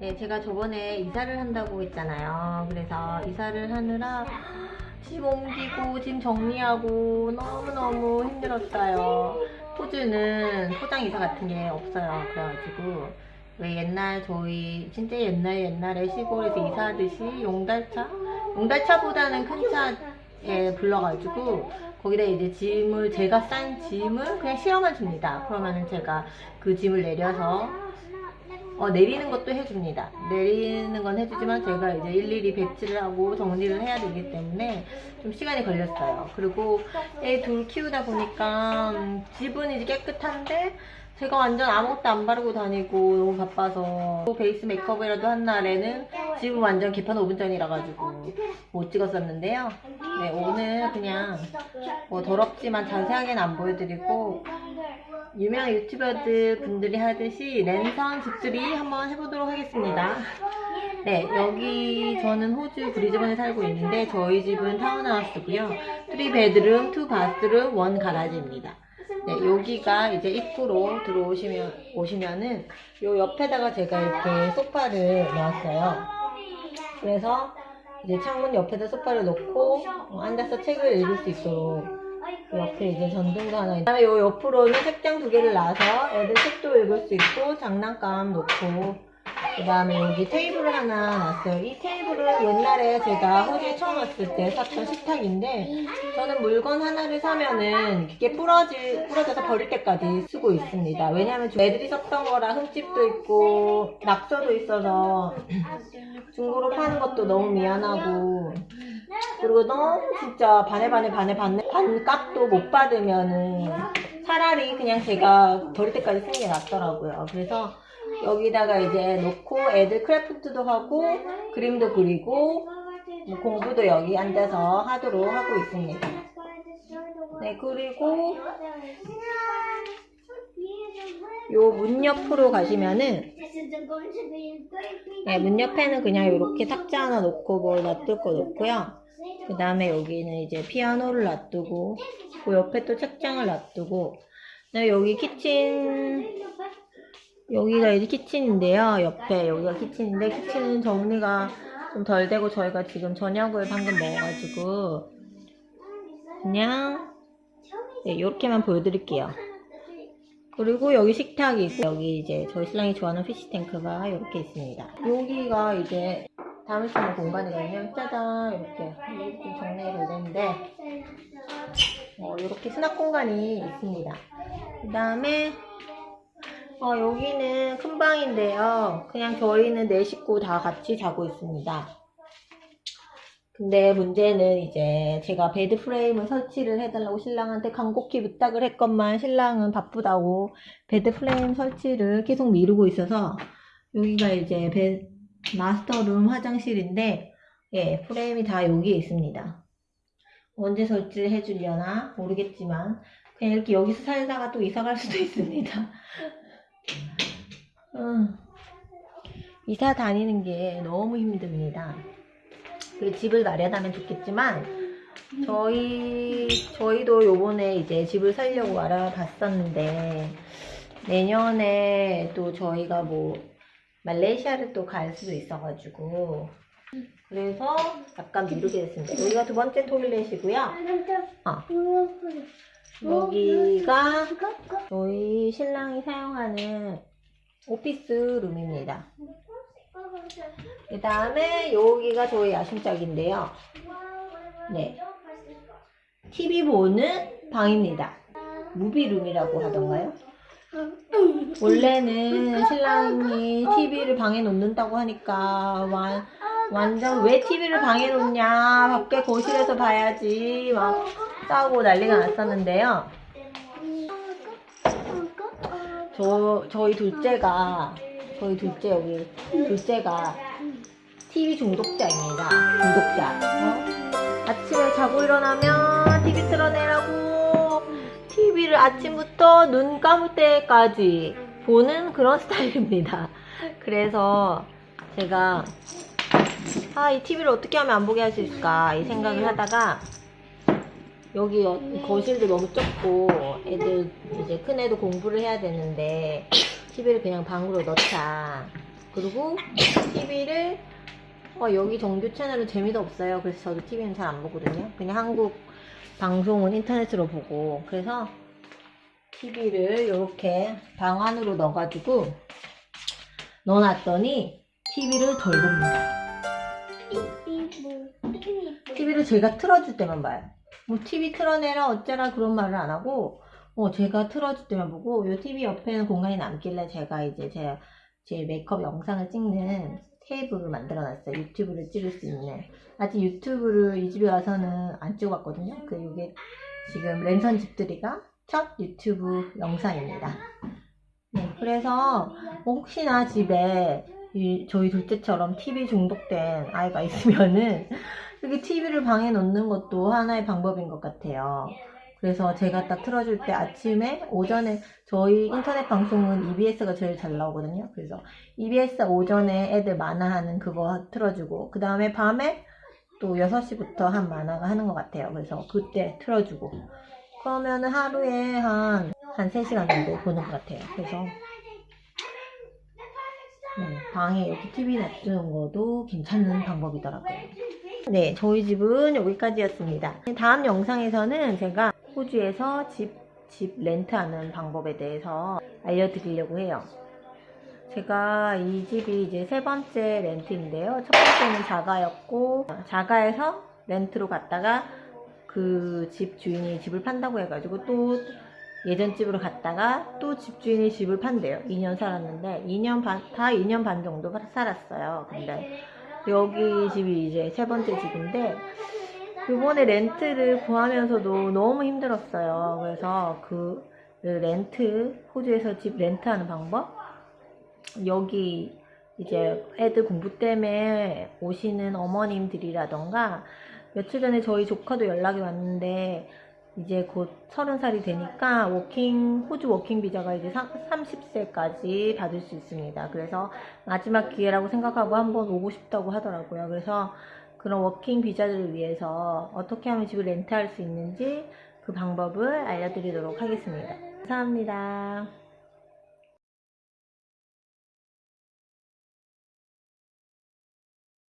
네, 제가 저번에 이사를 한다고 했잖아요. 그래서 이사를 하느라 집 옮기고 짐 정리하고 너무너무 힘들었어요. 호주는 포장 이사 같은 게 없어요. 그래가지고 왜 옛날 저희 진짜 옛날 옛날에 시골에서 이사하듯이 용달차? 용달차보다는 큰 차에 불러가지고 거기다 이제 짐을 제가 싼 짐을 그냥 실어만 줍니다. 그러면은 제가 그 짐을 내려서 어, 내리는 것도 해줍니다. 내리는 건 해주지만 제가 이제 일일이 배치를 하고 정리를 해야 되기 때문에 좀 시간이 걸렸어요. 그리고 애 둘 키우다 보니까 음, 집은 이제 깨끗한데 제가 완전 아무것도 안 바르고 다니고 너무 바빠서 베이스 메이크업이라도 한 날에는 집은 완전 개판 5분 전이라 가지고 못 찍었었는데요. 네, 오늘 그냥 뭐 더럽지만 자세하게는 안 보여드리고 유명한 유튜버들 분들이 하듯이 랜선 집들이 한번 해보도록 하겠습니다. 네, 여기 저는 호주 브리즈번에 살고 있는데 저희 집은 타운하우스고요. 3베드룸, 2바스룸, 1 가라지입니다. 네, 여기가 이제 입구로 들어오시면 오시면은 요 옆에다가 제가 이렇게 소파를 놓았어요. 그래서 이제 창문 옆에다 소파를 놓고 어, 앉아서 책을 읽을 수 있도록 그 옆에 이제 전등도 하나 있고 요 옆으로는 책장 두 개를 놔서 애들 책도 읽을 수 있고 장난감 놓고 그 다음에 여기 테이블을 하나 놨어요. 이 테이블은 옛날에 제가 호주에 처음 왔을 때 샀던 식탁인데 저는 물건 하나를 사면은 그게 부러지, 부러져서 버릴 때까지 쓰고 있습니다. 왜냐면 애들이 썼던 거라 흠집도 있고 낙서도 있어서 중고로 파는 것도 너무 미안하고 그리고 너무 진짜 반에 반에 반에 반, 반값도 못 받으면은 차라리 그냥 제가 버릴 때까지 쓰는 게 낫더라고요. 그래서 여기다가 이제 놓고 애들 크래프트도 하고 그림도 그리고 뭐 공부도 여기 앉아서 하도록 하고 있습니다. 네, 그리고 요 문 옆으로 가시면은 네, 문 옆에는 그냥 이렇게 탁자 하나 놓고 뭐 놔둘 거 놓고요. 그 다음에 여기는 이제 피아노를 놔두고 그 옆에 또 책장을 놔두고 네, 여기 키친 여기가 이제 키친인데요. 옆에 여기가 키친인데 키친은 정리가 좀 덜 되고 저희가 지금 저녁을 방금 먹어가지고 그냥 네, 이렇게만 보여드릴게요. 그리고 여기 식탁이 있고 여기 이제 저희 신랑이 좋아하는 피시탱크가 이렇게 있습니다. 여기가 이제 담을 수 있는 공간이거든요. 짜잔 이렇게 이렇게 정리가 되는데 어, 이렇게 수납 공간이 있습니다. 그 다음에 어, 여기는 큰 방인데요. 그냥 저희는 네 식구 다 같이 자고 있습니다. 근데 문제는 이제 제가 bed frame을 설치를 해달라고 신랑한테 간곡히 부탁을 했건만 신랑은 바쁘다고 bed frame 설치를 계속 미루고 있어서 여기가 이제 베, master room 화장실인데 예, 프레임이 다 여기에 있습니다. 언제 설치를 해주려나 모르겠지만 그냥 이렇게 여기서 살다가 또 이사 갈 수도 있습니다. 음, 이사 다니는 게 너무 힘듭니다. 그 집을 마련하면 좋겠지만 저희 저희도 요번에 이제 집을 살려고 알아봤었는데 내년에 또 저희가 뭐 말레이시아를 또 갈 수도 있어가지고 그래서 약간 미루게 됐습니다. 여기가 두 번째 토일렛이고요. 어, 여기가 저희 신랑이 사용하는 오피스 룸입니다. 그 다음에 여기가 저희 야심짝인데요. 네. TV 보는 방입니다. 무비룸이라고 하던가요? 원래는 신랑이 TV를 방에 놓는다고 하니까 완, 완전 왜 TV를 방에 놓냐 밖에 거실에서 봐야지 막 싸우고 난리가 났었는데요. 저 저희 둘째가 저희 둘째 여기 둘째가 TV 중독자입니다. 중독자. 어? 아침에 자고 일어나면 TV 틀어내라고 TV를 아침부터 눈 감을 때까지 보는 그런 스타일입니다. 그래서 제가 아, 이 TV를 어떻게 하면 안 보게 할 수 있을까 이 생각을 하다가 여기 어- 거실도 너무 좁고 애들 이제 큰 애도 공부를 해야 되는데 TV를 그냥 방으로 넣자 그리고 TV를 어, 여기 정규 채널은 재미도 없어요. 그래서 저도 TV는 잘 안 보거든요. 그냥 한국 방송은 인터넷으로 보고 그래서 TV를 이렇게 방 안으로 넣어가지고 넣어놨더니 TV를 덜 봅니다. TV를 제가 틀어줄 때만 봐요. 뭐 TV 틀어내라 어쩌라 그런 말을 안 하고 어 제가 틀어줄 때만 보고 이 TV 옆에는 공간이 남길래 제가 이제 제, 제 메이크업 영상을 찍는 테이블을 만들어 놨어요. 유튜브를 찍을 수 있는. 아직 유튜브를 이 집에 와서는 안 찍어봤거든요. 그 이게 지금 랜선 집들이가 첫 유튜브 영상입니다. 네, 그래서 뭐 혹시나 집에 이- 저희 둘째처럼 TV 중독된 아이가 있으면은 이렇게 TV를 방에 놓는 것도 하나의 방법인 것 같아요. 그래서 제가 딱 틀어줄 때 아침에 오전에 저희 인터넷 방송은 EBS가 제일 잘 나오거든요. 그래서 EBS 오전에 애들 만화하는 그거 틀어주고 그 다음에 밤에 또 6시부터 한 만화가 하는 것 같아요. 그래서 그때 틀어주고 그러면은 하루에 한, 한 3시간 정도 보는 것 같아요. 그래서 네, 방에 이렇게 TV 놔두는 것도 괜찮은 방법이더라고요. 네, 저희 집은 여기까지였습니다. 다음 영상에서는 제가 호주에서 집, 집 렌트하는 방법에 대해서 알려드리려고 해요. 제가 이 집이 이제 세 번째 렌트인데요. 첫 번째는 자가였고, 자가에서 렌트로 갔다가 그 집 주인이 집을 판다고 해가지고 또 예전 집으로 갔다가 또 집주인이 집을 판대요. 2년 살았는데 2년 반, 다 2년 반 정도 살았어요. 근데 여기 집이 이제 세 번째 집인데 이번에 렌트를 구하면서도 너무 힘들었어요. 그래서 그 렌트 호주에서 집 렌트하는 방법 여기 이제 애들 공부 때문에 오시는 어머님들이라던가 며칠 전에 저희 조카도 연락이 왔는데 이제 곧 서른 살이 되니까 working 호주 working 비자가 이제 30세까지 받을 수 있습니다. 그래서 마지막 기회라고 생각하고 한번 오고 싶다고 하더라고요. 그래서 그런 working 비자들을 위해서 어떻게 하면 집을 렌트할 수 있는지 그 방법을 알려드리도록 하겠습니다. 감사합니다.